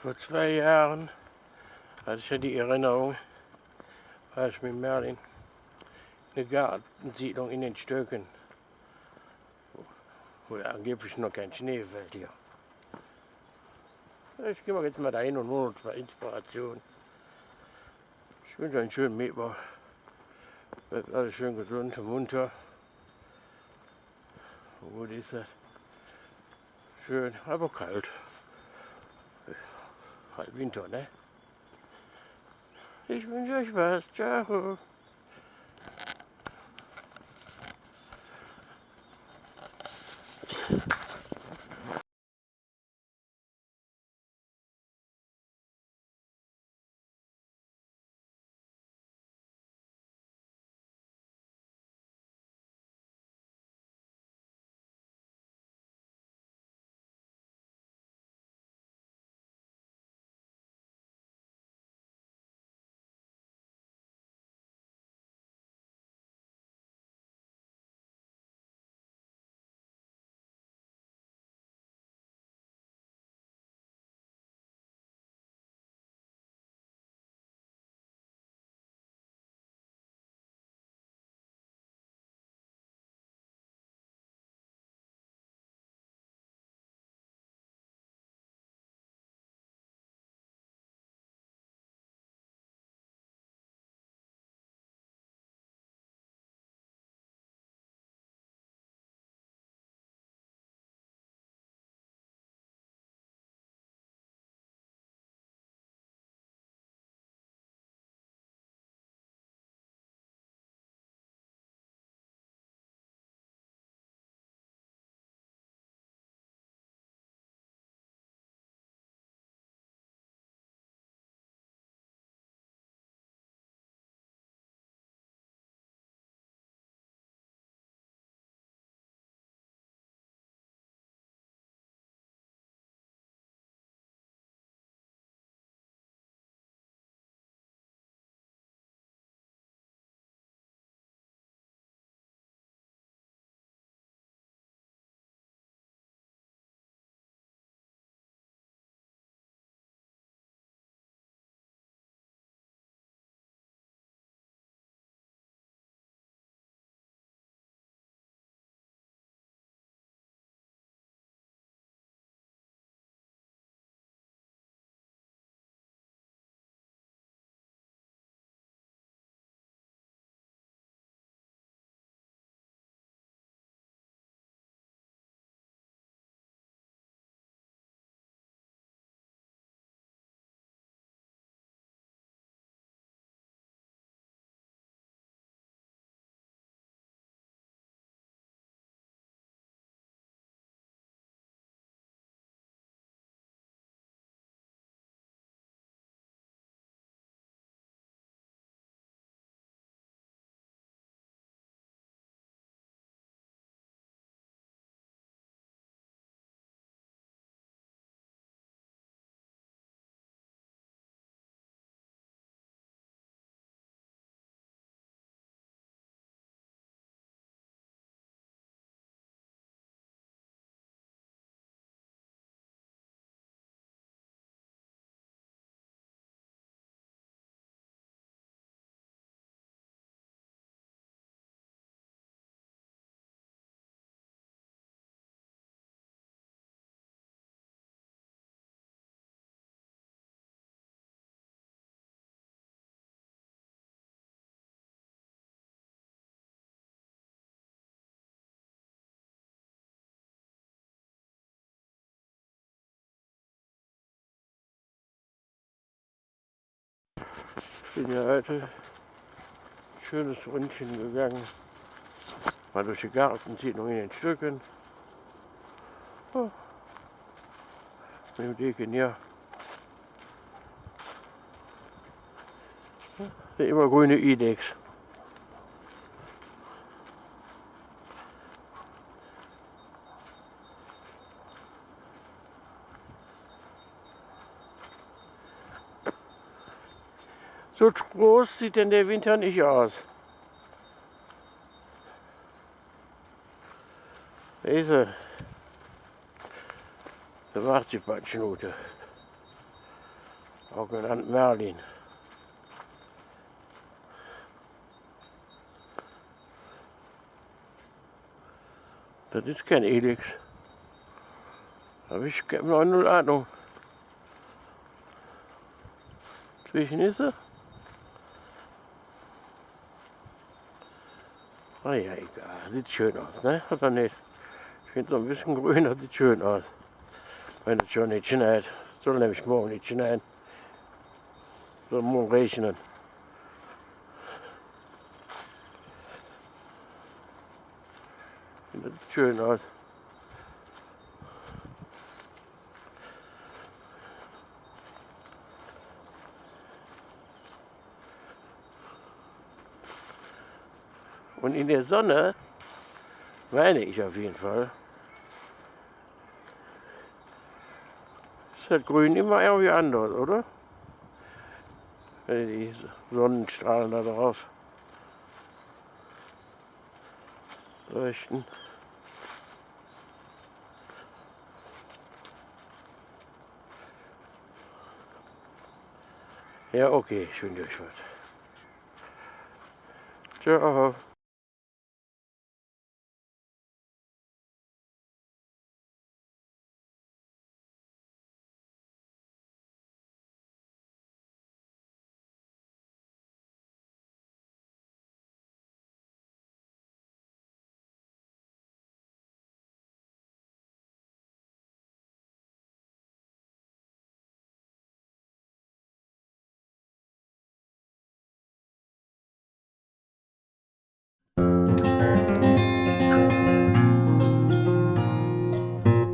Vor zwei Jahren hatte ich ja die Erinnerung, war ich mit Merlin eine Gartensiedlung in den Stöcken, wo angeblich noch kein Schnee fällt hier. Ich gehe mal jetzt mal dahin und hole uns mal Inspiration. Ich wünsche einen schönen Mittwoch. Bleibt alles schön gesund und munter. Gut ist es. Schön, aber kalt. Winter, ne? Ich wünsche euch was. Ciao. Bin ja heute ein schönes Rundchen gegangen. Mal durch die Gartensiedlung in den Stücken. Oh. Mit dem Degen hier. Der immer grüne Idex. So groß sieht denn der Winter nicht aus. Da ist er. Da macht die Batschnute. auch genannt Merlin. Das ist kein Elix. Aber ich habe noch null Ahnung. Zwischen ist er? Ah ja, egal. Sieht schön aus, ne? Oder nicht? Ich finde so ein bisschen grüner, sieht schön aus. Wenn es schon nicht schneit. Soll nämlich morgen nicht schneien. Soll morgen regnen. Das sieht schön aus. Und in der Sonne, meine ich auf jeden Fall, ist das Grün immer irgendwie anders, oder? Wenn die Sonnenstrahlen da drauf leuchten. Ja, okay, ich wünsche euch was. Ciao.